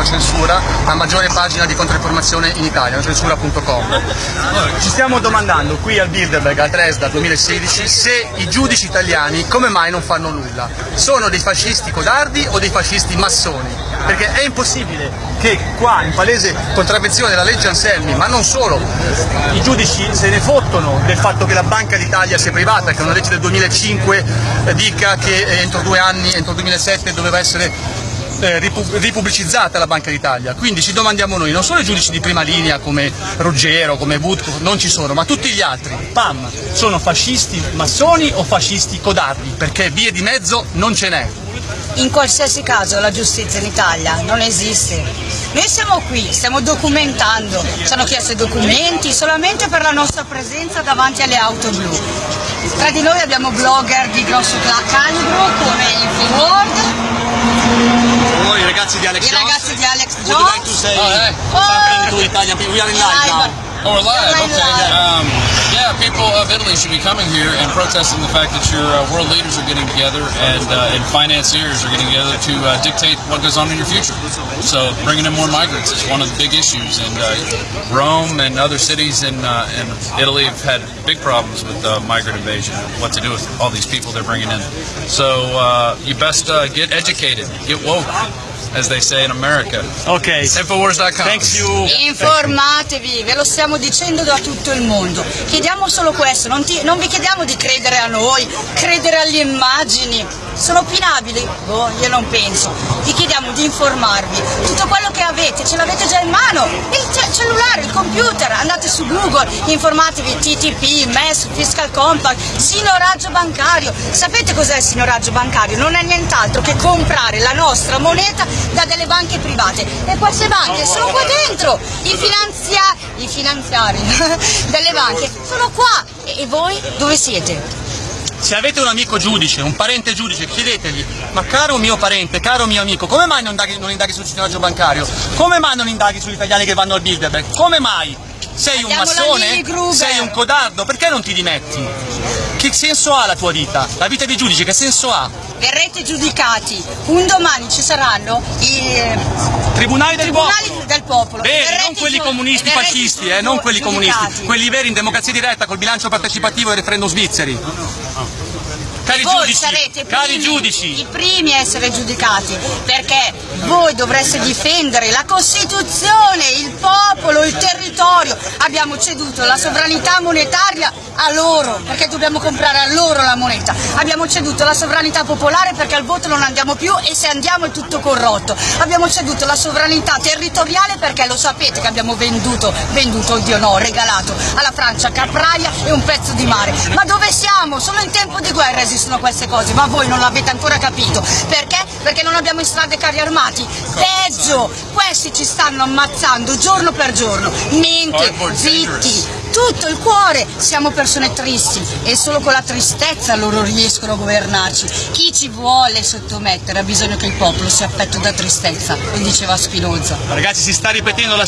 No Censura, la maggiore pagina di controinformazione in Italia, nocensura.com. Ci stiamo domandando qui al Bilderberg al Dresda 2016 se i giudici italiani come mai non fanno nulla. Sono dei fascisti codardi o dei fascisti massoni? Perché è impossibile che qua, in palese contravvenzione della legge Anselmi, ma non solo, i giudici se ne fottono del fatto che la Banca d'Italia sia privata, che una legge del 2005 eh, dica che eh, entro due anni, entro il 2007 doveva essere eh, ripubblicizzata la Banca d'Italia, quindi ci domandiamo noi, non solo i giudici di prima linea come Ruggero, come Butko, non ci sono, ma tutti gli altri, PAM, sono fascisti massoni o fascisti codardi, perché vie di mezzo non ce n'è. In qualsiasi caso la giustizia in Italia non esiste. Noi siamo qui, stiamo documentando, ci hanno chiesto i documenti solamente per la nostra presenza davanti alle auto blu. Tra di noi abbiamo blogger di grosso calibro come Infoworld. I ragazzi di Alex I Jones? ragazzi di Alex Would you like to Jones. say Oh, eh. something to Italian people? We are in live now. Oh, we're live. Okay. live. Um, yeah, people of Italy should be coming here and protesting the fact that your uh, world leaders are getting together and uh, and financiers are getting together to uh, dictate what goes on in your future. So bringing in more migrants is one of the big issues, and uh, Rome and other cities in uh, in Italy have had big problems with migrant invasion what to do with all these people they're bringing in. So uh, you best get educated, get woke, as they say in America. Ok, Infowars.com. thanks you. Informatevi, ve lo stiamo dicendo da tutto il mondo. Chiediamo solo questo, non, ti- non vi chiediamo di credere a noi, credere alle immagini. Sono opinabili? Boh, io non penso. Vi chiediamo di informarvi. Tutto quello che avete, ce l'avete già in mano. Il ce- cellulare, computer, andate su Google, informatevi TTP, MES, Fiscal Compact, signoraggio bancario. Sapete cos'è il signoraggio bancario? Non è nient'altro che comprare la nostra moneta da delle banche private. E queste banche sono qua dentro. I, finanzia- i finanziari delle banche sono qua. E voi dove siete? Se avete un amico giudice, un parente giudice, chiedetegli, ma caro mio parente, caro mio amico, come mai non indaghi, non indaghi sul signoraggio bancario? Come mai non indaghi sugli italiani che vanno al Bilderberg? Come mai? Sei un massone? Sei un codardo? Perché non ti dimetti? Che senso ha la tua vita? La vita di giudice che senso ha? Verrete giudicati. Un domani ci saranno i Tribunali del tribunali popolo. del popolo. Bene, Verrete non quelli comunisti fascisti, eh, non quelli comunisti, quelli veri in democrazia diretta col bilancio partecipativo e referendum svizzeri. Cari voi giudici, sarete i cari primi, giudici, i primi a essere giudicati perché voi dovreste difendere la Costituzione, il popolo, il territorio. Abbiamo ceduto la sovranità monetaria a loro perché dobbiamo comprare a loro la moneta. Abbiamo ceduto la sovranità popolare perché al voto non andiamo più e se andiamo è tutto corrotto. Abbiamo ceduto la sovranità territoriale perché lo sapete che abbiamo venduto, venduto, oddio no, regalato alla Francia Capraia e un pezzo di mare. Ma dove siamo? Solo in tempo di guerra esistono queste cose, ma voi non l'avete ancora capito. Perché? Perché non abbiamo in strada i carri armati. Peggio, questi ci stanno ammazzando giorno per giorno. Mente, zitti, tutto il cuore. Siamo persone tristi e solo con la tristezza loro riescono a governarci. Chi ci vuole sottomettere ha bisogno che il popolo sia affetto da tristezza, lo diceva Spinoza. ragazzi si sta ripetendo la